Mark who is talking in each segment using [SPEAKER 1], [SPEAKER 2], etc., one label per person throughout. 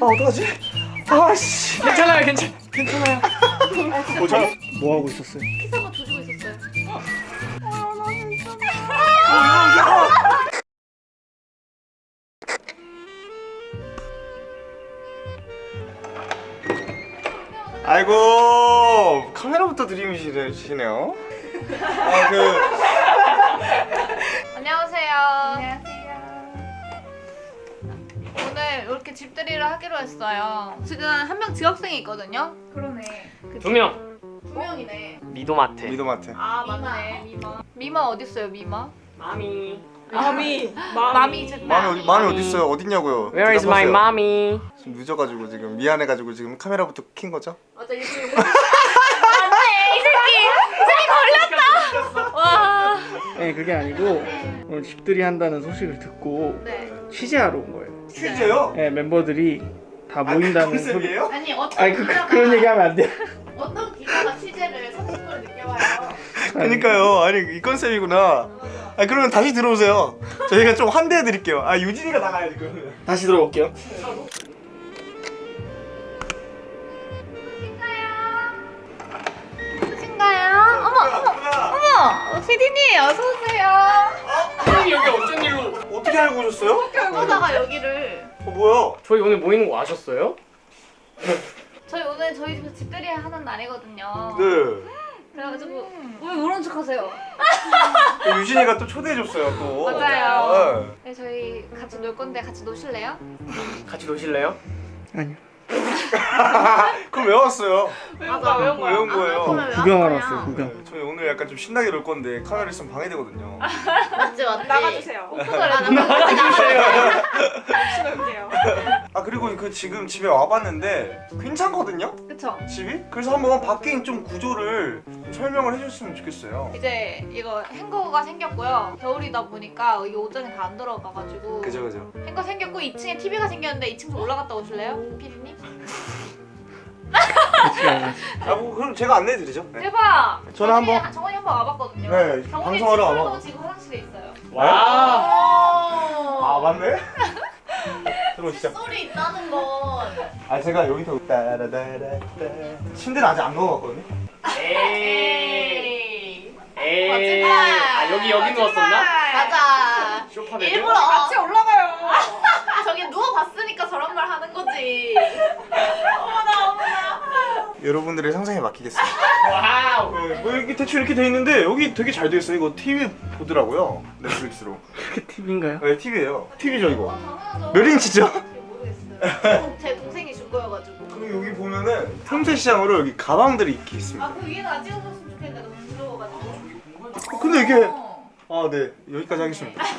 [SPEAKER 1] 아 어떡하지? 아씨
[SPEAKER 2] 괜찮아요, 괜찮, 괜찮아요.
[SPEAKER 1] 보자 뭐 하고 있었어요?
[SPEAKER 3] 한번 조지고 있었어요.
[SPEAKER 1] 아이고 카메라부터 들이미시네요 아그
[SPEAKER 3] 집들이를 하기로 했어요. 지금 한 명 지학생이 있거든요. 그러네.
[SPEAKER 2] 두 명.
[SPEAKER 3] 두 명이네.
[SPEAKER 2] 미도마트.
[SPEAKER 1] 미도마트
[SPEAKER 3] 아 맞네. 미마. 미마 어디 있어요, 미마?
[SPEAKER 2] 마미.
[SPEAKER 4] 마미
[SPEAKER 3] 마미 제
[SPEAKER 1] 마음이, 어디- 어딨어요? 어딨냐고요?
[SPEAKER 2] Where is my mommy?
[SPEAKER 1] 지금 늦어가지고 지금 미안해가지고 지금 카메라부터 킨 거죠?
[SPEAKER 3] 맞아 이거 안돼 이 새끼 이 새끼 걸렸다. 와.
[SPEAKER 5] 네 그게 아니고 오늘 집들이 한다는 소식을 듣고
[SPEAKER 3] 네.
[SPEAKER 5] 취재하러 온 거예요.
[SPEAKER 1] 퀴즈요?
[SPEAKER 5] 네 멤버들이 다 모인다는 소리.
[SPEAKER 1] 컨셉이에요?
[SPEAKER 3] 아니 어떤
[SPEAKER 5] 아니 그, 그,
[SPEAKER 3] 기자가
[SPEAKER 5] 그런 얘기하면 안 돼.
[SPEAKER 3] 어떤 기자가 취재를 30분을 늦게 와요.
[SPEAKER 1] 그니까요 아니 이 컨셉이구나 아 그러면 다시 들어오세요 저희가 좀 환대해 드릴게요 아 유진이가 나가야지 그러면
[SPEAKER 5] 다시 들어올게요.
[SPEAKER 3] 누구신가요? 어머 어머 어머 피디님 어서 오세요.
[SPEAKER 2] 선생님 여기 어쩐 일로?
[SPEAKER 1] 어떻게 알고 오셨어요?
[SPEAKER 3] 보다가 여기를
[SPEAKER 1] 어 뭐야
[SPEAKER 2] 저희 오늘 모이는 거 아셨어요?
[SPEAKER 3] 저희 오늘 저희 집에서 집들이 하는 날이거든요.
[SPEAKER 1] 네
[SPEAKER 3] 그래가지고 왜 모른 척하세요?
[SPEAKER 1] 유진이가 또 초대해줬어요 또
[SPEAKER 3] 맞아요. 네, 저희 같이 놀 건데 같이 노실래요?
[SPEAKER 2] 같이 노실래요?
[SPEAKER 5] 아니요.
[SPEAKER 1] 네. 그럼 왜 왔어요?
[SPEAKER 3] 맞아 외운
[SPEAKER 1] 왜온 거예요?
[SPEAKER 3] 그러면 왜
[SPEAKER 5] 구경하러
[SPEAKER 3] 왔어요?
[SPEAKER 5] 구경.
[SPEAKER 1] 네, 저희 오늘 약간 좀 신나게 놀 건데 카메라 있으면 방해되거든요
[SPEAKER 3] 맞지 맞지.
[SPEAKER 4] 나가주세요 신을게요
[SPEAKER 1] 아 그리고 그 지금 집에 와봤는데 괜찮거든요?
[SPEAKER 3] 그쵸?
[SPEAKER 1] 집이? 그래서 한번 밖에 좀 구조를 좀 설명을 해줬으면 좋겠어요
[SPEAKER 3] 이제 이거 행거가 생겼고요. 겨울이다 보니까 이게 옷장에 다 안 들어가가지고
[SPEAKER 1] 그죠 그죠
[SPEAKER 3] 행거 생겼고 2층에 TV가 생겼는데 2층 좀 올라갔다 오실래요? 피디님?
[SPEAKER 5] 가요.
[SPEAKER 1] 아뭐 그럼 제가 안내해드리죠 네.
[SPEAKER 3] 대박!
[SPEAKER 1] 저는 한번-
[SPEAKER 3] 정원이 한번 와봤거든요.
[SPEAKER 1] 네, 방송하러 와봐.
[SPEAKER 3] 지금 화장실에 있어요.
[SPEAKER 2] 와.
[SPEAKER 1] 아 맞네? 들어오시죠
[SPEAKER 3] 소리 있다는
[SPEAKER 1] 건아 제가 여기서 따라다라따 침대는 아직 안 넣어봤거든요
[SPEAKER 2] 에이. 에이.
[SPEAKER 3] 거짓말.
[SPEAKER 2] 아 여기 여기 누웠었나?
[SPEAKER 3] 맞아.
[SPEAKER 2] 쇼파 베드?
[SPEAKER 3] 일부러
[SPEAKER 4] 같이 올라가요
[SPEAKER 3] 저기 누워 봤으니까 저런 말 하는 거지. 어머나 어머나.
[SPEAKER 1] 여러분들의 상상에 맡기겠습니다
[SPEAKER 2] 와우.
[SPEAKER 1] 네, 뭐 이렇게 대충 이렇게 돼 있는데 여기 되게 잘 돼 있어요 이거 TV 보더라고요 넷플릭스로
[SPEAKER 5] 그게 팁인가요?
[SPEAKER 1] 네 TV예요 TV죠 이거. 몇 인치죠?
[SPEAKER 3] 모르겠어요.
[SPEAKER 1] 그리고 여기 보면은 틈새 시장으로 여기 가방들이 이렇게 있습니다
[SPEAKER 3] 아 그 위에는 안 찍어줬으면 좋겠는데 너무 부러워가지고.
[SPEAKER 1] 어, 근데 이게
[SPEAKER 3] 어.
[SPEAKER 1] 아네 여기까지 하겠습니다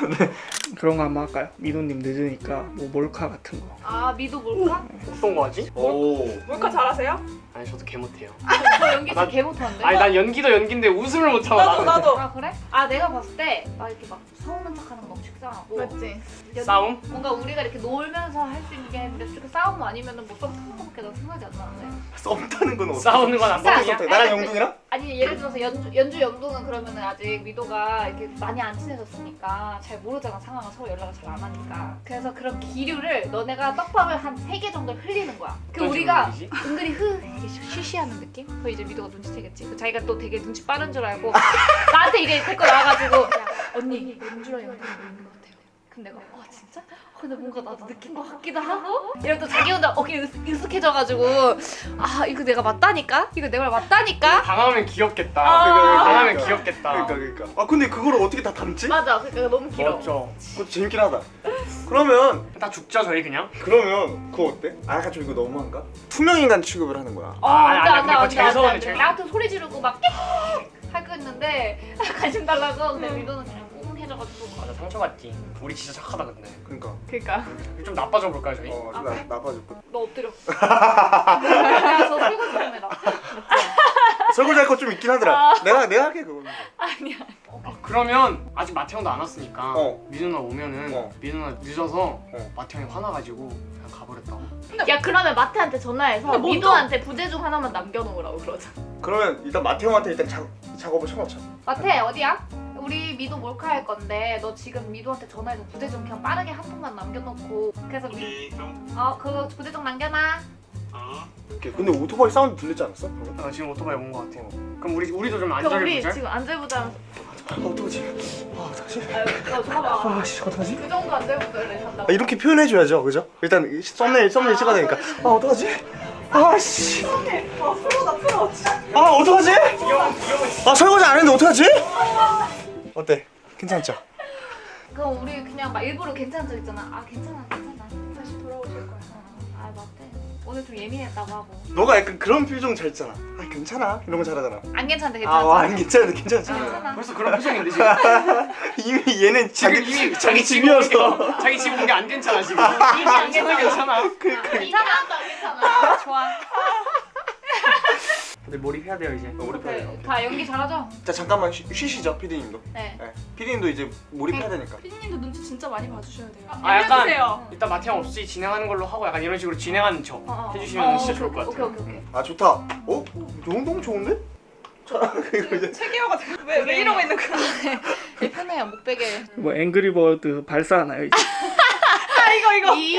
[SPEAKER 5] 그런 거 한번 할까요? 미도님 늦으니까 뭐 몰카 같은 거.
[SPEAKER 3] 아 미도 뭘까?
[SPEAKER 2] 어떤 거 하지?
[SPEAKER 1] 오
[SPEAKER 4] 몰카 잘하세요?
[SPEAKER 2] 아니 저도 개 못해요.
[SPEAKER 3] 저 연기
[SPEAKER 2] 나-
[SPEAKER 3] 진짜 개 못하는데.
[SPEAKER 2] 아니 난 연기도 연기인데 웃음을 못 참아.
[SPEAKER 4] 나도. 나도
[SPEAKER 3] 아 그래? 아 내가 봤을 때 막 이렇게 막 서운한 척하는 거 식상하고
[SPEAKER 4] 맞지
[SPEAKER 3] 연-
[SPEAKER 2] 싸움?
[SPEAKER 3] 뭔가 우리가 이렇게 놀면서 할 수 있는 게 이렇게 싸움 아니면은 뭐썸 타는 거밖에 난 생각이 안 나는데
[SPEAKER 1] 썸 타는 건 어때?
[SPEAKER 2] 싸우는 건안
[SPEAKER 3] 싸움.
[SPEAKER 2] 보이냐?
[SPEAKER 1] 썸 타- 나랑 영둥이랑?
[SPEAKER 3] 아니 예를 들어서 연주, 연주 영동은 그러면은 아직 미도가 이렇게 많이 안 친해졌으니까 잘 모르잖아 상황을 서로 연락을 잘 안 하니까 그래서 그런 기류를 너네가 떡밥을 한 세 개 정도 흘리는 거야 그 우리가? 은근히 흐 이렇게 쉬쉬하는 느낌? 그 이제 미도가 눈치채겠지 그 자기가 또 되게 눈치 빠른 줄 알고 나한테 이게 댓글 나와가지고 야 언니 연주랑 영동이 모이는 것 같아요 근데 내가 와 진짜? 어, 근데 뭔가 나도 느낀 것 같기도 하고 이러면 또 자기 혼자 어깨 으쓱해져가지고 아 이거 내가 맞다니까? 이거 내말 맞다니까?
[SPEAKER 2] 당하면 귀엽겠다.
[SPEAKER 3] 아.
[SPEAKER 2] 당하면 귀엽겠다.
[SPEAKER 1] 그러니까 그러니까 아 근데 그걸 어떻게 다 담지?
[SPEAKER 3] 맞아 그러니까 너무 길어
[SPEAKER 2] 맞죠.
[SPEAKER 1] 그것도 재밌긴 하다 그러면
[SPEAKER 2] 다 죽죠 저희 그냥.
[SPEAKER 1] 그러면 그거 어때? 아 약간 좀 이거 너무한가? 투명인간 취급을 하는 거야
[SPEAKER 3] 어,
[SPEAKER 2] 아,
[SPEAKER 3] 안돼
[SPEAKER 2] 아니,
[SPEAKER 3] 안돼
[SPEAKER 2] 근데 그거
[SPEAKER 3] 안돼 안돼 나 같은 소리 지르고 막 하고 있는데 관심 달라고 근데 미도는 그냥 꽁해져가지고
[SPEAKER 2] 맞아 상처받지. 우리 진짜 착하다 근데.
[SPEAKER 1] 그러니까
[SPEAKER 3] 그니까
[SPEAKER 2] 좀 나빠져 볼까요 저희?
[SPEAKER 1] 어
[SPEAKER 3] 아,
[SPEAKER 1] 나,
[SPEAKER 3] 그래?
[SPEAKER 1] 나빠졌고
[SPEAKER 3] 너 엎드려 야저 설거지 좀 해라
[SPEAKER 1] 설거지 할거좀 있긴 하더라 내가 내가 할게 그거는
[SPEAKER 3] 아니야
[SPEAKER 2] 아, 그러면 아직 마태 형도 안 왔으니까
[SPEAKER 1] 어.
[SPEAKER 2] 누나 오면은
[SPEAKER 1] 어.
[SPEAKER 2] 누나 늦어서
[SPEAKER 1] 어.
[SPEAKER 2] 마태 형이 화나가지고 그냥 가버렸다고.
[SPEAKER 3] 야 그러면 마태한테 전화해서 미도한테 부재 중 하나만 남겨놓으라고 그러자
[SPEAKER 1] 그러면 일단 마태 형한테 일단 작, 작업을 쳐놓자
[SPEAKER 3] 마태 어디야? 우리 미도 몰카 할 건데 너 지금 미도한테 전화해서 부재중 그냥 빠르게 한 통만 남겨놓고 그래서 미... 어 그거 부재중 남겨놔
[SPEAKER 1] 오케이. 근데 오토바이 사운드 들리지 않았어? 방금?
[SPEAKER 2] 어, 지금 오토바이 온것 같아. 그럼 우리 우리도 좀
[SPEAKER 3] 그럼 우리
[SPEAKER 2] 안절부절.
[SPEAKER 3] 지금 안절부절
[SPEAKER 1] 아, 어떡하지? 아, 어떡하지?
[SPEAKER 3] 아 잠깐만
[SPEAKER 1] 아, 씨, 어떡하지?
[SPEAKER 3] 그 정도 안절부절을
[SPEAKER 1] 아, 이렇게 표현해줘야죠, 그죠? 일단 이 thumbnail, thumbnail 찍어야 되니까. 아, 어떡하지? 아, 씨.
[SPEAKER 4] 아 프로다 프로.
[SPEAKER 1] 아, 어떡하지? 아, 설거지 안 했는데 어떡하지? 어때? 괜찮죠?
[SPEAKER 3] 그럼 우리 그냥 막 일부러 괜찮은 척 있잖아 아 괜찮아 괜찮아
[SPEAKER 4] 다시 돌아오실 거야.
[SPEAKER 3] 어, 아 맞대 오늘 좀 예민했다고 하고
[SPEAKER 1] 너가 약간 그런 표정 잘 있잖아. 아, 괜찮아. 이런 거 잘하잖아.
[SPEAKER 3] 안 괜찮대
[SPEAKER 1] 아,
[SPEAKER 3] 괜찮아
[SPEAKER 1] 와, 아니, 괜찮은데, 괜찮잖아.
[SPEAKER 3] 괜찮아
[SPEAKER 2] 벌써 그런 표정인데 지금.
[SPEAKER 1] 이미 얘는
[SPEAKER 2] 지금 이미
[SPEAKER 1] 자기
[SPEAKER 2] 집
[SPEAKER 1] 집이어서.
[SPEAKER 2] 자기 집 온 게 안 괜찮아 지금.
[SPEAKER 3] 이미 안
[SPEAKER 2] 괜찮아
[SPEAKER 3] 괜찮아
[SPEAKER 2] 괜찮아.
[SPEAKER 3] 괜찮아 안 괜찮아 좋아
[SPEAKER 2] 근데 몰입해야 돼요 이제.
[SPEAKER 1] 우리 편이에요.
[SPEAKER 3] 네, 다 연기 잘하죠?
[SPEAKER 1] 자, 잠깐만 쉬, 쉬시죠, 피디님도.
[SPEAKER 3] 네
[SPEAKER 1] 네. 피디님도 이제 몰입해야 되니까.
[SPEAKER 4] 피디님도 눈치 진짜 많이 봐주셔야 돼요.
[SPEAKER 2] 아, 약간-
[SPEAKER 4] 알려주세요.
[SPEAKER 2] 이따 마태형 없이 진행하는 걸로 하고 약간 이런 식으로 진행하는 척
[SPEAKER 3] 어, 어.
[SPEAKER 2] 해주시면
[SPEAKER 3] 어,
[SPEAKER 2] 진짜
[SPEAKER 3] 오케이,
[SPEAKER 2] 좋을 것 같아요.
[SPEAKER 3] 오케이 오케이
[SPEAKER 1] 아, 좋다. 어? 너무, 너무 좋은데?
[SPEAKER 4] 체계어가 왜, 왜 이러고 있는 거야?
[SPEAKER 3] 되게 편해요 목베개
[SPEAKER 5] 뭐 앵그리버드 발사하나요? 이제?
[SPEAKER 4] 아 이거 이거.
[SPEAKER 3] 이...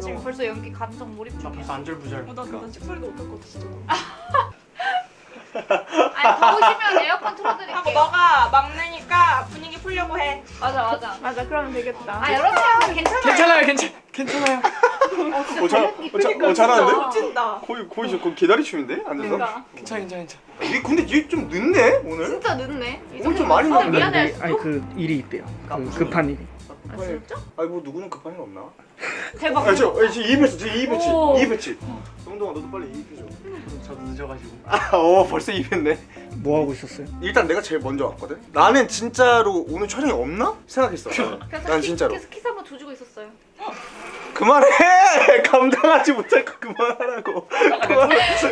[SPEAKER 3] 나 지금 벌써 연기 감정 몰입
[SPEAKER 2] 나
[SPEAKER 3] 중이야
[SPEAKER 2] 벌써 안절부절.
[SPEAKER 4] 어, 나, 나 식소리도 못할 것 같아 진짜.
[SPEAKER 3] 아니 더우시면 에어컨 틀어드릴게요
[SPEAKER 4] 너가 막내니까 분위기 풀려고 해.
[SPEAKER 3] 맞아 맞아
[SPEAKER 4] 맞아 그러면 되겠다.
[SPEAKER 3] 아 여러분 괜찮아요
[SPEAKER 2] 괜찮아요 괜찮 괜찮아요.
[SPEAKER 1] 어, 잘, 어, 잘, 어, 잘하는데?
[SPEAKER 4] 멋진다.
[SPEAKER 1] 거의, 거의 저 거의 개다리춤인데? 앉아서?
[SPEAKER 3] 그러니까
[SPEAKER 2] 괜찮아 괜찮아 괜찮아.
[SPEAKER 1] 얘 근데 얘 좀 늦네, 오늘?
[SPEAKER 3] 진짜 늦네 이
[SPEAKER 1] 오늘 좀 많이
[SPEAKER 3] 어,
[SPEAKER 1] 늦는데?
[SPEAKER 3] 미안해
[SPEAKER 5] 아니 그 일이 있대요. 그 급한 일이.
[SPEAKER 3] 아 진짜?
[SPEAKER 1] 아니, 뭐, 누구는 급한 일 없나?
[SPEAKER 3] 대박
[SPEAKER 1] 아, 저, 아, 지금 이입했어, 지금 이입했지.
[SPEAKER 3] 오.
[SPEAKER 1] 이입했지. 정동아, 너도 빨리 이입해줘.
[SPEAKER 2] 저도 늦어가지고.
[SPEAKER 1] 아, 어, 벌써 이입했네.
[SPEAKER 5] 뭐 하고 있었어요?
[SPEAKER 1] 일단 내가 제일 먼저 왔거든? 나는 진짜로 오늘 촬영이 없나? 생각했어. 난
[SPEAKER 3] 키,
[SPEAKER 1] 진짜로.
[SPEAKER 3] 계속 키스 한번 조지고 있었어요
[SPEAKER 1] 그만해! 감당하지 못할 거 그만하라고.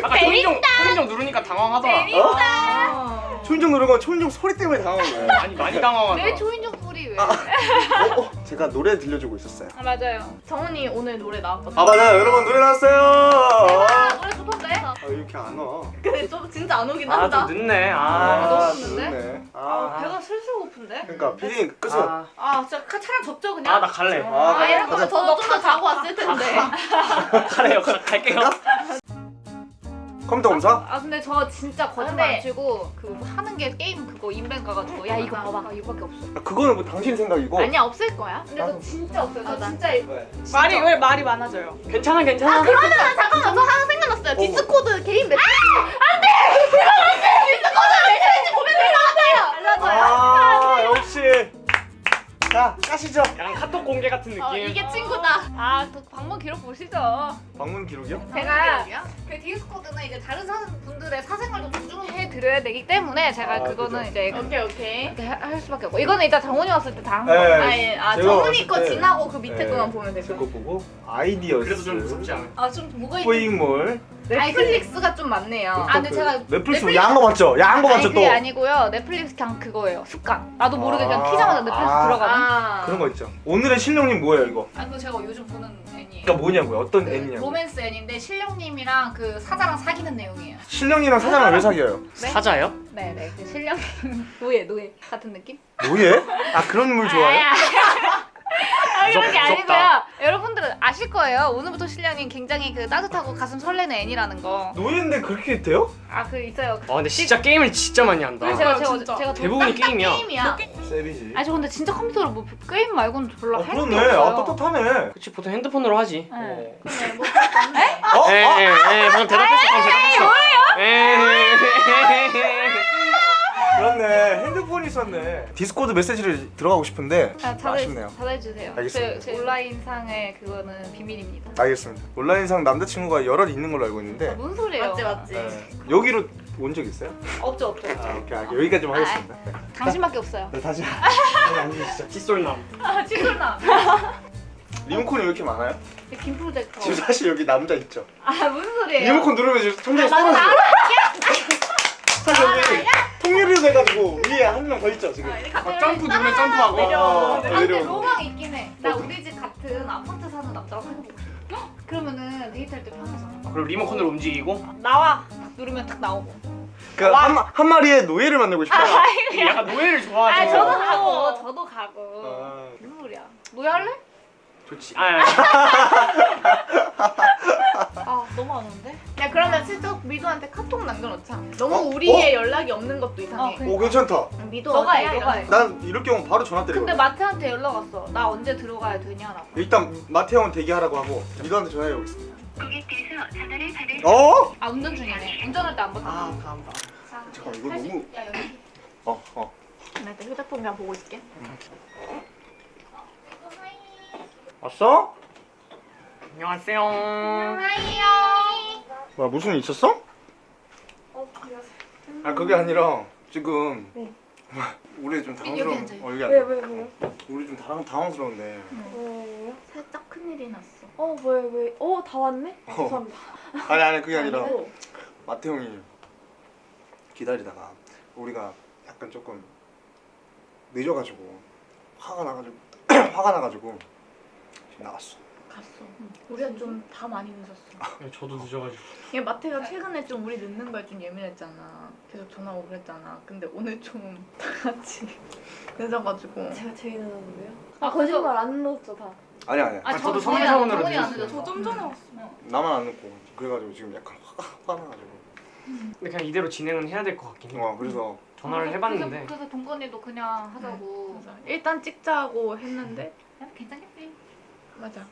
[SPEAKER 2] 아까 초인종 초인종 누르니까 당황하더라.
[SPEAKER 4] 아.
[SPEAKER 1] 초인종 누른 건 초인종 소리 때문에 당한 거야.
[SPEAKER 2] 아니 많이 당황하더라.
[SPEAKER 3] 왜 초인종
[SPEAKER 1] 어, 어, 제가 노래 들려주고 있었어요.
[SPEAKER 3] 아 맞아요 정훈이 오늘 노래 나왔거든요
[SPEAKER 1] 아 맞아요, 여러분 노래 나왔어요.
[SPEAKER 3] 아, 노래 좋던데?
[SPEAKER 1] 아 이렇게 안 와.
[SPEAKER 3] 근데 좀 진짜 안 오긴
[SPEAKER 2] 아
[SPEAKER 3] 한다
[SPEAKER 2] 좀 늦네.
[SPEAKER 3] 아,
[SPEAKER 2] 아.
[SPEAKER 3] 너무 늦네? 아,
[SPEAKER 1] 아,
[SPEAKER 3] 배가 슬슬 고픈데?
[SPEAKER 1] 그러니까 피디님 끄세요.
[SPEAKER 2] 아,
[SPEAKER 3] 아 진짜 카- 차라리 접죠 그냥?
[SPEAKER 2] 아, 나 갈래.
[SPEAKER 1] 아,
[SPEAKER 3] 아 이럴
[SPEAKER 1] 가자.
[SPEAKER 3] 거면 저도 좀더 자고 왔을 텐데
[SPEAKER 2] 갈래요. 가, 갈게요.
[SPEAKER 1] 컴퓨터 검사?
[SPEAKER 3] 아 근데 저 진짜 거짓말 안 치고 그 하는 게 게임 그거 인벤 가가지고 야 이거 봐봐 이거밖에 없어
[SPEAKER 1] 아, 그거는 뭐 당신 생각이고.
[SPEAKER 3] 아니야 없을 거야 근데
[SPEAKER 1] 나도-
[SPEAKER 3] 저 진짜 없어요 저
[SPEAKER 4] 맞아.
[SPEAKER 3] 진짜
[SPEAKER 4] 말이 왜 말이 많아져요?
[SPEAKER 2] 괜찮아 괜찮아.
[SPEAKER 3] 그러면 잠깐만 저 하나 생각났어요
[SPEAKER 1] 어머.
[SPEAKER 3] 디스코드 개인 메시지 안돼 그건 안돼 디스코드 왜 그런지 보면 될것 같아요 알려줘요
[SPEAKER 1] 아 역시. 자 까시죠.
[SPEAKER 2] 약간 카톡 공개 같은 느낌.
[SPEAKER 3] 어, 이게 친구다 아또 방문 기록 보시죠
[SPEAKER 1] 방문 기록이요?
[SPEAKER 3] 제가 그 디스코드는 이제 다른 사, 분들의 사생활도 존중해 드려야 되기 때문에 제가
[SPEAKER 1] 아,
[SPEAKER 3] 그거는
[SPEAKER 1] 그죠.
[SPEAKER 3] 이제
[SPEAKER 4] 오케이 오케이.
[SPEAKER 3] 이렇게 하- 할 수밖에 없고 이거는 일단 정훈이 왔을 때 다한
[SPEAKER 1] 네.
[SPEAKER 3] 거예요
[SPEAKER 4] 아 예 아
[SPEAKER 1] 제가
[SPEAKER 4] 정훈이
[SPEAKER 1] 봤을
[SPEAKER 4] 거
[SPEAKER 1] 때-
[SPEAKER 4] 지나고 그 밑에
[SPEAKER 1] 네.
[SPEAKER 4] 거만 보면 되죠.
[SPEAKER 1] 그거 보고 아이디어스.
[SPEAKER 2] 그래도 좀 무섭지 않아.
[SPEAKER 3] 아좀 뭐가 있는
[SPEAKER 1] 포잉몰.
[SPEAKER 4] 넷플릭스가 좀 많네요.
[SPEAKER 3] 아 근데 제가
[SPEAKER 1] 넷플릭스 야한 거 맞죠? 야한 거
[SPEAKER 3] 아니
[SPEAKER 1] 맞죠
[SPEAKER 3] 그게
[SPEAKER 1] 또?
[SPEAKER 3] 아니고요 넷플릭스 그냥 그거예요 습관 나도 모르게 그냥
[SPEAKER 1] 아.
[SPEAKER 3] 키자마자 넷플릭스
[SPEAKER 1] 아.
[SPEAKER 3] 들어가는
[SPEAKER 4] 아
[SPEAKER 1] 그런 거 있죠. 오늘의 신령님 뭐예요 이거?
[SPEAKER 3] 아 그거 제가 요즘 보는
[SPEAKER 1] 그러니까 뭐냐고요? 어떤
[SPEAKER 3] 그
[SPEAKER 1] 애니냐고?
[SPEAKER 3] 로맨스 애니인데 신령님이랑 그 사자랑 사귀는 내용이에요
[SPEAKER 1] 신령이랑 사장을 왜 사귀어요?
[SPEAKER 3] 네?
[SPEAKER 2] 사자요?
[SPEAKER 3] 네네 그 신령님 노예 노예 같은 느낌?
[SPEAKER 1] 뭐예? 아 그런 물 좋아해?
[SPEAKER 3] 아, 아, 그런 게 아니고요. 여러분들은 아실 거예요. 오늘부터 신령님 굉장히 그 따뜻하고 가슴 설레는 애니라는 거.
[SPEAKER 1] 노예인데 그렇게 돼요?
[SPEAKER 3] 아 그 있어요.
[SPEAKER 2] 아 근데 진짜 게임을 진짜 많이 한다.
[SPEAKER 3] 그래서 제가
[SPEAKER 4] 아,
[SPEAKER 3] 제가
[SPEAKER 4] 진짜.
[SPEAKER 3] 제가
[SPEAKER 2] 대부분이
[SPEAKER 3] 딱- 딱
[SPEAKER 2] 게임이야.
[SPEAKER 3] 게임이야.
[SPEAKER 1] savage.
[SPEAKER 3] 아니 저 근데 진짜 컴퓨터로 뭐 게임 말고는 별로
[SPEAKER 1] 아
[SPEAKER 3] 할게
[SPEAKER 1] 그렇네.
[SPEAKER 3] 없어요.
[SPEAKER 1] 아 떳떳하네.
[SPEAKER 2] 그치 보통 핸드폰으로 하지.
[SPEAKER 3] 네.
[SPEAKER 1] 어.
[SPEAKER 3] 근데 뭐
[SPEAKER 1] 어?
[SPEAKER 2] 에,
[SPEAKER 1] 아,
[SPEAKER 2] 에, 에, 방금 대답했어. 방금 대답했어. 뭐예요?
[SPEAKER 1] 그렇네. 핸드폰이 있었네. 디스코드 메시지를 들어가고 싶은데
[SPEAKER 3] 아,
[SPEAKER 1] 아쉽네요.
[SPEAKER 3] 닫아 닫아주세요.
[SPEAKER 1] 알겠습니다.
[SPEAKER 3] 제, 제 온라인 상의 그거는 비밀입니다.
[SPEAKER 1] 알겠습니다. 온라인상 남자친구가 여럿 있는 걸로 알고 있는데
[SPEAKER 3] 아, 뭔 소리예요?
[SPEAKER 4] 맞지 맞지.
[SPEAKER 1] 네. 여기로 온 적 있어요?
[SPEAKER 3] 없죠 없죠.
[SPEAKER 1] 아, 오케이, 알게 여기까지 좀 하겠습니다. 네.
[SPEAKER 3] 당신밖에 없어요.
[SPEAKER 1] 네, 다시 앉으시죠.
[SPEAKER 2] 칫솔남.
[SPEAKER 3] 아 칫솔남.
[SPEAKER 1] 리모컨이 왜 이렇게 많아요?
[SPEAKER 3] 빔 프로젝터.
[SPEAKER 1] 지금 사실 여기 남자 있죠.
[SPEAKER 3] 아 무슨 소리예요?
[SPEAKER 1] 리모컨 누르면 지금
[SPEAKER 3] 아, 나도
[SPEAKER 1] 쏟아져요. 사실 여기 통일이 돼가지고 위에 한 명 더 있죠 지금.
[SPEAKER 2] 아, 점프 누르면 점프하고.
[SPEAKER 4] 내려.
[SPEAKER 1] 어,
[SPEAKER 3] 아 근데. 로망 있긴 해. 나 우리 집 같은 아파트 사는 남자랑 사귀고 싶어. 헉! 그러면은 데이트할 때 편하잖아.
[SPEAKER 2] 그리고 리모컨으로 움직이고.
[SPEAKER 3] 나와. 딱 누르면 딱 나오고.
[SPEAKER 1] 그러니까 한, 마- 한 마리의 노예를 만들고 싶다.
[SPEAKER 2] 약간 노예를 좋아하죠.
[SPEAKER 3] 아 저도 가고 저도 가고
[SPEAKER 1] 아.
[SPEAKER 3] 소리야 노예 할래?
[SPEAKER 2] 좋지. 아,
[SPEAKER 3] 아 너무 안 오는데?
[SPEAKER 4] 야 그러면 슬쩍 미도한테 카톡 남겨놓자. 너무
[SPEAKER 1] 어?
[SPEAKER 4] 우리의 연락이 없는 것도 이상해.
[SPEAKER 3] 어, 그래.
[SPEAKER 1] 오 괜찮다.
[SPEAKER 4] 미도
[SPEAKER 3] 너가? 해 너가 해
[SPEAKER 1] 난 이럴 경우 바로 전화
[SPEAKER 3] 근데
[SPEAKER 1] 때리거든.
[SPEAKER 3] 마트한테 연락 왔어 나 언제 들어가야 되냐라고
[SPEAKER 1] 일단 마태 형은 대기하라고 하고 미도한테 전화해 보겠습니다.
[SPEAKER 6] 고객께서 전화를 받을
[SPEAKER 1] 어?
[SPEAKER 3] 아 운전 중이네 운전할 때 안 받아
[SPEAKER 2] 아, 다음 봐.
[SPEAKER 1] 잠깐 이거 너무
[SPEAKER 3] 야 여기
[SPEAKER 1] 어 어.
[SPEAKER 4] 나 일단 휴대폰 그냥 보고 있을게.
[SPEAKER 1] 왔어?
[SPEAKER 2] 안녕하세요.
[SPEAKER 1] 뭐야 무슨 일 있었어? 아 그게 아니라 지금 우리 좀 당황스러운.
[SPEAKER 3] 어
[SPEAKER 1] 여기 앉아.
[SPEAKER 7] 왜, 왜, 왜요?
[SPEAKER 1] 우리 좀 당황 당황스러운데.
[SPEAKER 7] 왜요?
[SPEAKER 4] 살짝 큰일이 났어.
[SPEAKER 7] 어, 왜, 왜? 어, 다 왔네? 아,
[SPEAKER 1] 어.
[SPEAKER 7] 죄송합니다.
[SPEAKER 1] 아니 아니 그게 아니라
[SPEAKER 4] 아니고,
[SPEAKER 1] 마태 형이 기다리다가 우리가 약간 조금 늦어가지고 화가 나가지고 화가 나가지고 나갔어.
[SPEAKER 4] 갔어. 우리가 좀 다 많이 늦었어.
[SPEAKER 2] 네, 저도 늦어가지고.
[SPEAKER 4] 얘 마태가 최근에 좀 우리 늦는 거에 좀 예민했잖아. 계속 전화 오고 그랬잖아. 근데 오늘 좀 다 같이 늦어가지고.
[SPEAKER 7] 제가 제일 늦었는데요?
[SPEAKER 3] 아,
[SPEAKER 7] 아, 거짓말 안 늦었죠, 다.
[SPEAKER 1] 아니 아니
[SPEAKER 3] 아,
[SPEAKER 2] 저도
[SPEAKER 3] 저,
[SPEAKER 2] 성의
[SPEAKER 3] 정훈이
[SPEAKER 2] 사원으로
[SPEAKER 3] 정훈이 안
[SPEAKER 2] 늦었어요.
[SPEAKER 3] 늦었어
[SPEAKER 4] 좀 전에 왔어.
[SPEAKER 1] 나만 안 늦고 그래가지고 지금 약간 화가 화가 나가지고.
[SPEAKER 2] 근데 그냥 이대로 진행은 해야 될 것 같긴 해.
[SPEAKER 1] 어 그래서
[SPEAKER 2] 전화를
[SPEAKER 3] 그래서-
[SPEAKER 2] 해봤는데
[SPEAKER 3] 그래서, 그래서 동건이도 그냥 하자고
[SPEAKER 4] 그래서 일단 찍자고 했는데
[SPEAKER 3] 야, 괜찮겠지
[SPEAKER 4] 맞아.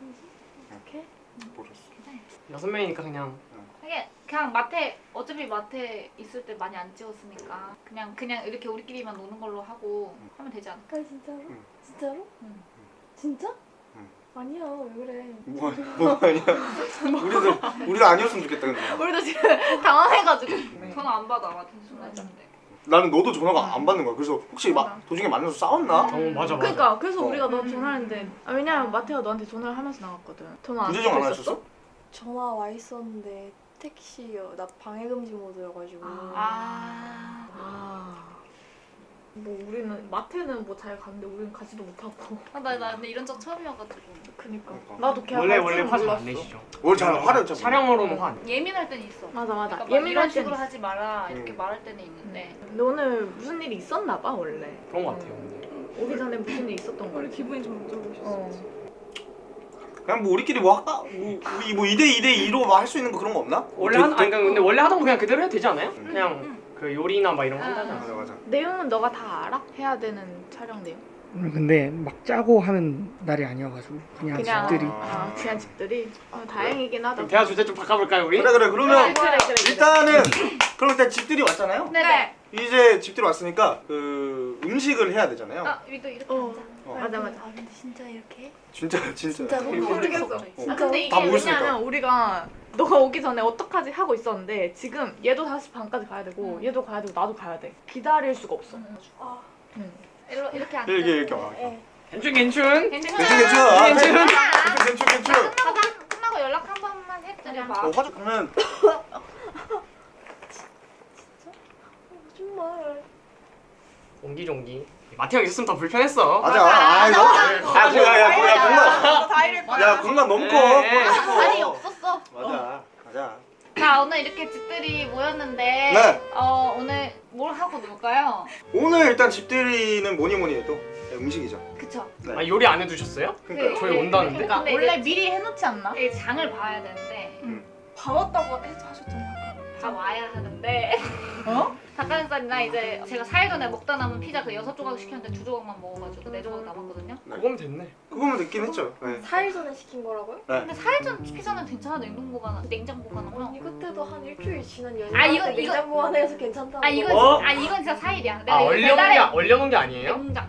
[SPEAKER 1] 모르겠어.
[SPEAKER 2] 여섯 명이니까 그냥
[SPEAKER 3] 이게 그냥 마태 어차피 마태 있을 때 많이 안 찍었으니까 그냥 그냥 이렇게 우리끼리만 노는 걸로 하고 하면 되지 않을까?
[SPEAKER 7] 아, 진짜로?
[SPEAKER 1] 응.
[SPEAKER 7] 진짜로?
[SPEAKER 3] 응.
[SPEAKER 7] 진짜?
[SPEAKER 1] 응.
[SPEAKER 7] 아니야, 왜 그래.
[SPEAKER 1] 뭐 뭐가 아니야. 우리도 우리도 아니었으면 좋겠다 근데.
[SPEAKER 4] 우리도 지금 당황해가지고.
[SPEAKER 3] 전화 안 받아 마태 전화 했는데
[SPEAKER 1] 나는 너도 전화가 안 받는 거야. 그래서 혹시 마,
[SPEAKER 4] 맞아.
[SPEAKER 1] 도중에 만나서 싸웠나?
[SPEAKER 2] 어 맞아 맞아.
[SPEAKER 4] 그러니까 그래서
[SPEAKER 1] 어.
[SPEAKER 4] 우리가 너 전화했는데 아, 왜냐면 마태가 너한테 전화를 하면서 나갔거든. 전화 안
[SPEAKER 1] 부재중 안 하셨어?
[SPEAKER 7] 전화 와 있었는데, 택시요. 나 방해금지 모드여가지고.
[SPEAKER 3] 아
[SPEAKER 4] 아. 뭐 우리는 마태는 뭐 잘 갔는데 우리는 가지도 못하고.
[SPEAKER 3] 아, 나, 나 근데 이런 적 처음이어가지고
[SPEAKER 4] 그니까.
[SPEAKER 1] 그러니까.
[SPEAKER 4] 나도 걔
[SPEAKER 2] 원래
[SPEAKER 4] 갈
[SPEAKER 2] 원래
[SPEAKER 4] 줄은
[SPEAKER 2] 화잘 안
[SPEAKER 4] 몰랐어.
[SPEAKER 2] 내시죠.
[SPEAKER 1] 원래 잘 화를 잘
[SPEAKER 2] 촬영으로는 화. 안 내.
[SPEAKER 3] 예민할 때는 있어
[SPEAKER 4] 맞아 맞아.
[SPEAKER 3] 그러니까 막
[SPEAKER 4] 예민할
[SPEAKER 3] 식으로. 하지 마라 이렇게
[SPEAKER 1] 음.
[SPEAKER 3] 말할 때는 있는데
[SPEAKER 4] 오늘 무슨 일이 있었나 봐 원래.
[SPEAKER 2] 그런 것 같아요. 근데.
[SPEAKER 4] 오기 전에 무슨 일 있었던 거야. 기분이 좀 안 좋으셨어. 어.
[SPEAKER 1] 그냥 뭐 우리끼리 뭐 할까? 뭐 우리 뭐 2대 2대 2로 뭐 할 수 있는 거 그런 거 없나?
[SPEAKER 2] 원래
[SPEAKER 1] 뭐
[SPEAKER 2] 하던 아니 그러니까 근데 원래 하던 거 그냥 그대로 해도 되지 않아요?
[SPEAKER 3] 음,
[SPEAKER 2] 그냥 그 요리나 막 이런 거
[SPEAKER 3] 아.
[SPEAKER 2] 한다잖아.
[SPEAKER 1] 맞아 맞아.
[SPEAKER 4] 내용은 너가 다 알아? 해야 되는 촬영 내용.
[SPEAKER 5] 근데 막 짜고 하는 날이 아니어가지고 그냥,
[SPEAKER 4] 그냥
[SPEAKER 5] 집들이
[SPEAKER 4] 아, 그냥 집들이. 어, 다행이긴 하다.
[SPEAKER 2] 그럼 대화 주제 좀 바꿔볼까요 우리?
[SPEAKER 1] 그래 그래 그러면
[SPEAKER 4] 그래, 그래, 그래.
[SPEAKER 1] 일단은 그럼 일단 집들이 왔잖아요.
[SPEAKER 3] 네 네
[SPEAKER 1] 이제 집들이 왔으니까 그 음식을 해야 되잖아요.
[SPEAKER 3] 아 여기도 이렇게
[SPEAKER 4] 어.
[SPEAKER 3] 앉아
[SPEAKER 1] 어.
[SPEAKER 4] 맞아 맞아.
[SPEAKER 7] 아, 근데 진짜 이렇게?
[SPEAKER 1] 진짜 진짜.
[SPEAKER 7] 진짜로?
[SPEAKER 4] 모르겠어.
[SPEAKER 1] 어.
[SPEAKER 4] 아, 근데 이게
[SPEAKER 1] 다 모였으니까.
[SPEAKER 4] 왜냐면 우리가 너가 오기 전에 어떡하지 하고 있었는데 지금 얘도 5시 반까지 가야 되고
[SPEAKER 3] 응.
[SPEAKER 4] 얘도 가야 되고 나도 가야 돼. 기다릴 수가 없어.
[SPEAKER 7] 아,
[SPEAKER 3] 일로 이렇게 앉아
[SPEAKER 1] 이렇게 이렇게 와.
[SPEAKER 7] 예.
[SPEAKER 2] 괜춘 괜춘.
[SPEAKER 3] 괜찮
[SPEAKER 1] 괜찮. 아.
[SPEAKER 2] 괜찮
[SPEAKER 1] 괜찮 괜찮.
[SPEAKER 3] 끝나고 끝나고 연락 한 번만 해드려봐
[SPEAKER 1] 어 화장 그러면
[SPEAKER 7] 정말.
[SPEAKER 2] 옹기종기. 마태형 있었으면 더 불편했어.
[SPEAKER 1] 맞아. 아 이거 아 뭐야 야 뭐야 공간
[SPEAKER 4] 다 이럴
[SPEAKER 1] 야 공간 너무 커.
[SPEAKER 2] 네, 네.
[SPEAKER 1] 공간 커.
[SPEAKER 3] 아니 없었어
[SPEAKER 1] 맞아 맞아.
[SPEAKER 3] 자 오늘 이렇게 집들이 모였는데
[SPEAKER 1] 네.
[SPEAKER 3] 어 오늘 뭘 하고 놀까요?
[SPEAKER 1] 오늘 일단 집들이는 뭐니 뭐니 해도 음식이죠.
[SPEAKER 3] 그쵸
[SPEAKER 2] 아 요리 안 해두셨어요?
[SPEAKER 1] 그러니까
[SPEAKER 2] 저희 온다는데?
[SPEAKER 4] 그러니까
[SPEAKER 3] 근데
[SPEAKER 4] 원래
[SPEAKER 3] 이제-
[SPEAKER 4] 미리 해놓지 않나?
[SPEAKER 3] 이 장을 봐야 되는데
[SPEAKER 4] 밥 왔다고 해서 하셨잖아요.
[SPEAKER 3] 다 와야 하는데
[SPEAKER 4] 어?
[SPEAKER 3] 닭가슴살이나 이제 제가 4일 전에 먹다 남은 피자 그 여섯 조각 시켰는데 두 조각만 먹어가지고 네 조각 남았거든요
[SPEAKER 2] 그거면 됐네.
[SPEAKER 1] 그거면 늦긴 했죠. 네.
[SPEAKER 7] 4일 전에 시킨 거라고요?
[SPEAKER 3] 근데 4일 전 피자는 괜찮아 냉동 보관 냉장 보관하면
[SPEAKER 7] 언니 그때도 한 일주일 지난 연휴
[SPEAKER 3] 아, 이거- 이거-
[SPEAKER 7] 냉장 보관해서 괜찮다고
[SPEAKER 3] 아 이건
[SPEAKER 2] 어?
[SPEAKER 3] 아 이건 진짜 4일이야 내가
[SPEAKER 2] 아 얼려놓은 게 얼려놓은 게 아니에요?
[SPEAKER 3] 냉장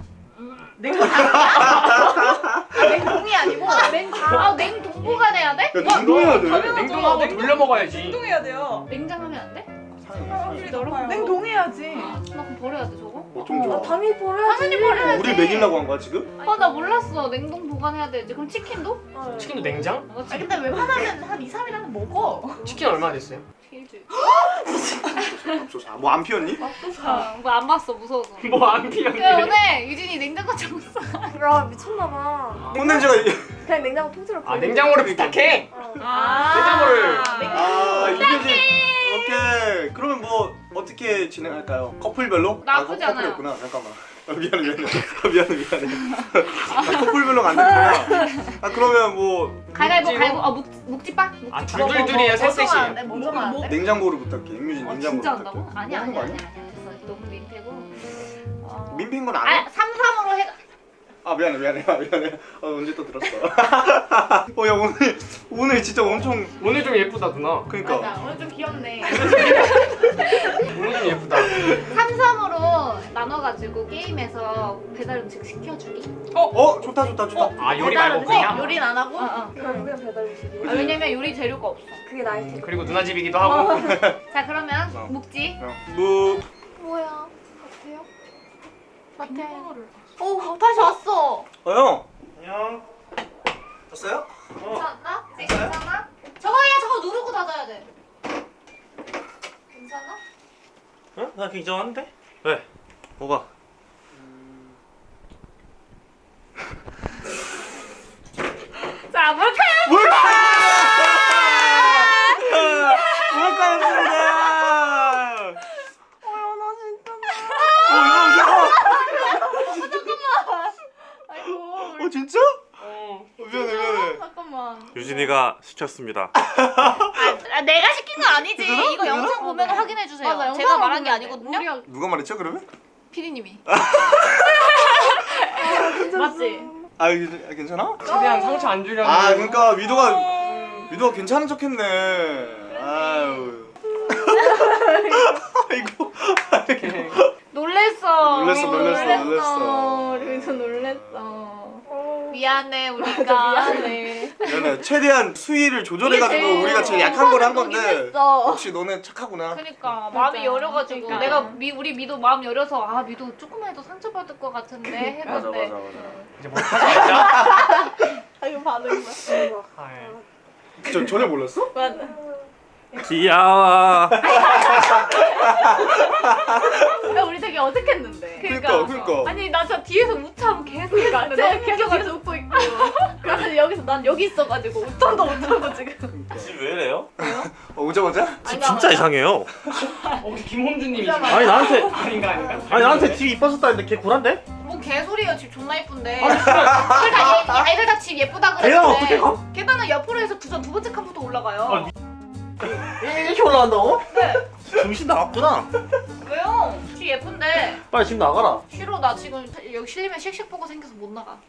[SPEAKER 4] 냉동이 아니고
[SPEAKER 3] 아 냉동 보관해야 돼?
[SPEAKER 1] 야 냉동해야 돼.
[SPEAKER 2] 냉동하고 돌려 먹어야지.
[SPEAKER 4] 냉동해야 돼요.
[SPEAKER 3] 냉장하면 안 돼?
[SPEAKER 4] 냉동해야지.
[SPEAKER 3] 나 그럼 버려야 돼 저거?
[SPEAKER 1] 어쩜 좋아.
[SPEAKER 7] 아, 당연히 버려야지.
[SPEAKER 3] 당연히 버려야지
[SPEAKER 1] 우리 먹이려고 한 거야 지금?
[SPEAKER 3] 아 나 몰랐어 냉동 보관해야 되지 그럼 치킨도?
[SPEAKER 7] 아,
[SPEAKER 2] 치킨도 냉장?
[SPEAKER 3] 어,
[SPEAKER 4] 아 근데 웬만하면 한 2, 3일 안에 먹어.
[SPEAKER 2] 치킨 얼마 됐어요?
[SPEAKER 3] 일주일
[SPEAKER 1] 뭐안 피웠니?
[SPEAKER 3] 뭐안 봤어 무서워서
[SPEAKER 2] 뭐 안 피었네.
[SPEAKER 3] 그래 오늘 유진이 냉장고 잡았어
[SPEAKER 7] 아, 미쳤나봐.
[SPEAKER 1] 콘텐츠가 이-
[SPEAKER 7] 그냥 냉장고 통째로
[SPEAKER 2] 아 냉장고를 부탁해.
[SPEAKER 7] 어.
[SPEAKER 4] 아.
[SPEAKER 2] 냉장고를.
[SPEAKER 1] 아 이제 오케이. 그러면 뭐 어떻게 진행할까요? 커플별로?
[SPEAKER 3] 나쁘지
[SPEAKER 1] 아,
[SPEAKER 3] 않아요.
[SPEAKER 1] 커플이었구나. 잠깐만. 아, 미안해 미안해. 아, 미안해 미안해. 아, 커플별로가 안 됐구나. 아 그러면 뭐
[SPEAKER 2] 묵지로?
[SPEAKER 3] 가위바위보 어 묵, 묵지빠?
[SPEAKER 2] 아 둘둘둘이에요 셋셋이
[SPEAKER 4] 돼? 먼저 가야 돼?
[SPEAKER 1] 냉장고를 부탁해. 임유진
[SPEAKER 3] 어,
[SPEAKER 1] 냉장고
[SPEAKER 3] 진짜
[SPEAKER 1] 부탁해.
[SPEAKER 3] 한다고? 아니야
[SPEAKER 1] 뭐
[SPEAKER 3] 아니야
[SPEAKER 1] 하는 거
[SPEAKER 3] 아니야 아니야 됐어 너무 민폐고 어...
[SPEAKER 1] 민폐인 건 아니야?
[SPEAKER 3] 아 3, 3으로 해
[SPEAKER 1] 아 미안해 미안해 아, 미안해. 어, 언제 또 들었어. 어 야 오늘 오늘 진짜 엄청
[SPEAKER 2] 오늘 좀 예쁘다 누나
[SPEAKER 1] 그러니까
[SPEAKER 4] 맞아 오늘 좀 귀엽네
[SPEAKER 2] 오늘 좀 예쁘다
[SPEAKER 3] 3, 3으로 나눠가지고 게임에서 배달 음식 시켜주기
[SPEAKER 1] 어 좋다 좋다 좋다.
[SPEAKER 2] 아 요리 말고? 그냥
[SPEAKER 4] 요리는 안 하고?
[SPEAKER 3] 어,
[SPEAKER 7] 그럼 그냥 배달 음식이.
[SPEAKER 3] 어. 아, 왜냐면 요리 재료가 없어
[SPEAKER 7] 그게 나을 텐데.
[SPEAKER 2] 그리고 누나 집이기도 하고
[SPEAKER 3] 자 그러면
[SPEAKER 1] 어.
[SPEAKER 3] 묵지
[SPEAKER 1] 어, 뭐
[SPEAKER 7] 뭐야? 같아
[SPEAKER 4] 오 다시 왔어
[SPEAKER 1] 어, 형. 안녕. 잤어요?
[SPEAKER 3] 괜찮나? 괜찮아? 저거 야 저거 누르고 닫아야 돼 괜찮아?
[SPEAKER 5] 응? 나 괜찮은데? 왜? 뭐가?
[SPEAKER 3] 자 뭘까요?
[SPEAKER 1] 뭘까였습니다.
[SPEAKER 7] 어야 나 진짜.
[SPEAKER 1] 어, 어 진짜? 어, 미안해
[SPEAKER 5] 유진이가 시켰습니다.
[SPEAKER 3] 아, 내가 시킨 건 아니지 이거 영상 보면 확인해 주세요
[SPEAKER 4] 맞아,
[SPEAKER 3] 제가 말한 게. 아니거든요
[SPEAKER 4] 우리가
[SPEAKER 1] 누가 말했죠 그러면?
[SPEAKER 3] 피디님이
[SPEAKER 4] 맞지?
[SPEAKER 1] 아 이게- 괜찮아?
[SPEAKER 2] 최대한 상처 안 주려고
[SPEAKER 1] 아 그러니까 위도가 위도가 괜찮은 척했네. 아유. 아이고.
[SPEAKER 3] 놀랬어
[SPEAKER 1] 놀랬어, 놀랬어, 놀랬어.
[SPEAKER 4] 우리도 놀랬어
[SPEAKER 3] 미안해
[SPEAKER 4] 맞아
[SPEAKER 3] 우리가
[SPEAKER 4] 미안해
[SPEAKER 1] 미안해. 최대한 수위를 조절해가지고 우리가 제일 약한 걸 한 건데.
[SPEAKER 4] 했어
[SPEAKER 1] 역시 너네 착하구나.
[SPEAKER 3] 그러니까 마음이 여려가지고
[SPEAKER 4] 그러니까.
[SPEAKER 3] 내가 미, 우리 미도 마음 열어서 아 미도 조금만 해도 상처받을 것 같은데
[SPEAKER 1] 맞아
[SPEAKER 3] 했는데
[SPEAKER 1] 맞아 맞아.
[SPEAKER 2] 이제 뭐 하자
[SPEAKER 4] 아 이거 반응 봐
[SPEAKER 2] 아, 예.
[SPEAKER 1] 저 전혀 몰랐어?
[SPEAKER 4] 맞아
[SPEAKER 5] 귀여워.
[SPEAKER 4] 야 우리 되게 어색했는데
[SPEAKER 1] 그러니까 그러니까.
[SPEAKER 3] 아니 나 진짜 뒤에서 웃참 계속
[SPEAKER 4] 그러니까
[SPEAKER 3] 너무
[SPEAKER 4] 계속 뒤에서 웃고 있고 그래서 여기서 난 여기 있어가지고 웃던도 못하고 지금
[SPEAKER 5] 집왜 이래요?
[SPEAKER 1] 어, 오자마자?
[SPEAKER 5] 집 진짜 이상해요.
[SPEAKER 2] 혹시 김홍준님이
[SPEAKER 5] 아니 나한테
[SPEAKER 2] 아닌가 아닌가?
[SPEAKER 5] 아니 나한테 집 이뻐졌다는데 걔 구란데?
[SPEAKER 3] 뭐 개소리야 집 존나 예쁜데 애들 다 얘- 애들 다 집 예쁘다 그랬는데
[SPEAKER 5] 어떻게 가?
[SPEAKER 3] 계단은 옆으로 해서 두전 두 번째 칸부터 올라가요
[SPEAKER 5] 아, 이렇게 올라간다고?
[SPEAKER 3] 네
[SPEAKER 5] 정신 나갔구나.
[SPEAKER 3] 왜요? 집 예쁜데
[SPEAKER 5] 빨리 집 나가라.
[SPEAKER 3] 싫어 나 지금 여기 실리면 씩씩 보고 생겨서 못 나가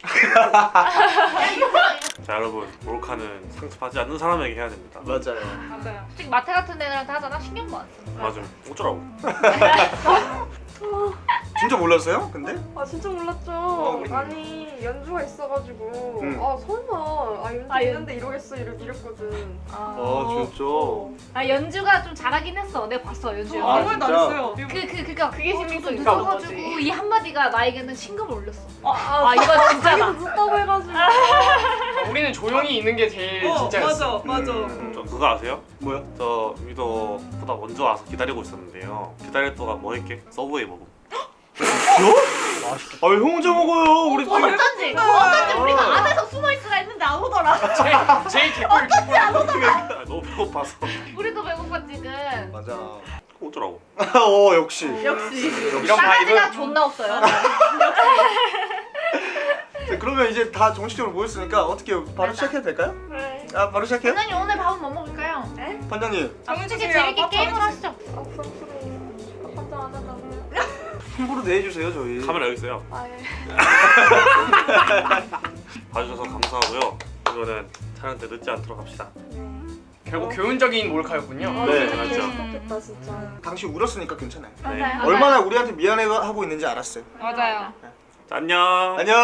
[SPEAKER 5] 자 여러분 몰카는 상습하지 않는 사람에게 해야 됩니다.
[SPEAKER 1] 맞아요.
[SPEAKER 3] 맞아요 솔직히 마트 같은 데들한테 하잖아 신경도 안 써
[SPEAKER 5] 맞아. 어쩌라고?
[SPEAKER 1] 진짜 몰랐어요? 근데?
[SPEAKER 7] 아 진짜 몰랐죠.
[SPEAKER 1] 어.
[SPEAKER 7] 아니 연주가 있어가지고
[SPEAKER 1] 응.
[SPEAKER 7] 아 설마 아 연주
[SPEAKER 3] 아, 연-
[SPEAKER 7] 있는데 이러겠어 이러, 이랬거든.
[SPEAKER 1] 아 진짜.
[SPEAKER 3] 아 연주가 좀 잘하긴 했어 내가 봤어 연주
[SPEAKER 1] 아, 진짜?
[SPEAKER 3] 그, 그, 그니까 그게
[SPEAKER 4] 어,
[SPEAKER 3] 좀
[SPEAKER 4] 저도
[SPEAKER 3] 늦어가지고
[SPEAKER 4] 늦어가지고
[SPEAKER 3] 이 한마디가 나에게는 신금을 울렸어
[SPEAKER 7] 아,
[SPEAKER 3] 아 이거 진짜다
[SPEAKER 7] 늦다고 해가지고.
[SPEAKER 2] 우리는 조용히 있는 게 제일 진짜였어
[SPEAKER 7] 맞아
[SPEAKER 1] 음.
[SPEAKER 5] 저 그거 아세요?
[SPEAKER 1] 뭐야?
[SPEAKER 5] 저 위도보다 먼저 와서 기다리고 있었는데요. 기다릴 동안 뭐 했게? 서브웨이 먹음.
[SPEAKER 1] 아왜 형 혼자 먹어요? 우리 지금
[SPEAKER 3] 어쩐지 어쩐지 우리가 안에서 숨어있으라 했는데 안 오더라
[SPEAKER 2] 제일 제일 개꿀 개꿀
[SPEAKER 5] 아, 너무 배고파서.
[SPEAKER 3] 우리도 배고파 지금
[SPEAKER 1] 맞아.
[SPEAKER 5] 어쩌라고?
[SPEAKER 1] 어 역시.
[SPEAKER 4] 역시
[SPEAKER 2] 이런 vibe
[SPEAKER 3] 존나 없어요
[SPEAKER 1] 자, 그러면 이제 다 정식적으로 모였으니까 어떻게 바로 시작해도 될까요?
[SPEAKER 7] 네.
[SPEAKER 1] 아 바로 시작해요?
[SPEAKER 3] 반장님 오늘 밥은 뭐 먹을까요?
[SPEAKER 1] 반장님
[SPEAKER 3] 솔직히 재밌게 게임을 하시죠
[SPEAKER 7] 아. 아, 반장 안.
[SPEAKER 1] 홍보로 내주세요 저희.
[SPEAKER 5] 카메라 여기 있어요.
[SPEAKER 7] 아 예.
[SPEAKER 5] 봐주셔서 감사하고요. 이거는 촬영 때 늦지 않도록 합시다.
[SPEAKER 7] 네.
[SPEAKER 2] 결국 교훈적인 몰카였군요
[SPEAKER 1] 네,
[SPEAKER 7] 진짜
[SPEAKER 5] 맞죠.
[SPEAKER 7] 심각했다 진짜.
[SPEAKER 1] 당신 울었으니까 괜찮아요.
[SPEAKER 3] 맞아요
[SPEAKER 1] 얼마나 우리한테 미안해하고 있는지 알았어요.
[SPEAKER 3] 맞아요
[SPEAKER 5] 자, 안녕.
[SPEAKER 1] 안녕.